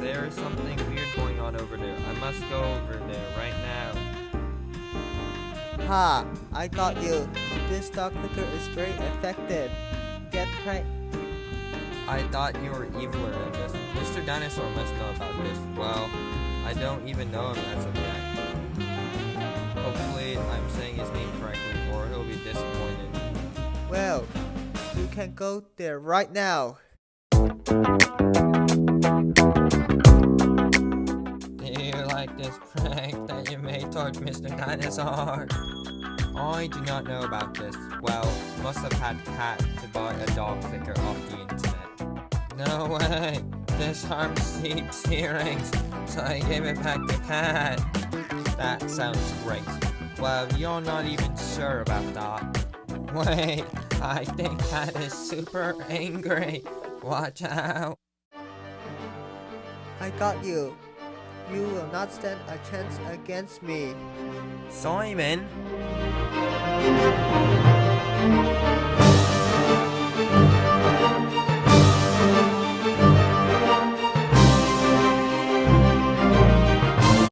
There is something weird going on over there. I must go over there right now. Ha! I got you. This dog clicker is very effective. Get right. I thought you were evil or this. Mr. Dinosaur must know about this. Well, I don't even know him as of yet. Hopefully, I'm saying his name correctly, or he'll be disappointed. Well, you can go there right now. This prank that you made towards Mr. Dinosaur? I do not know about this. Well, must have had Cat to buy a dog clicker off the internet. No way! This harms Steve's hearings, so I gave it back to Cat. That sounds great. Well, you're not even sure about that. Wait, I think Cat is super angry. Watch out. I got you. You will not stand a chance against me. Simon?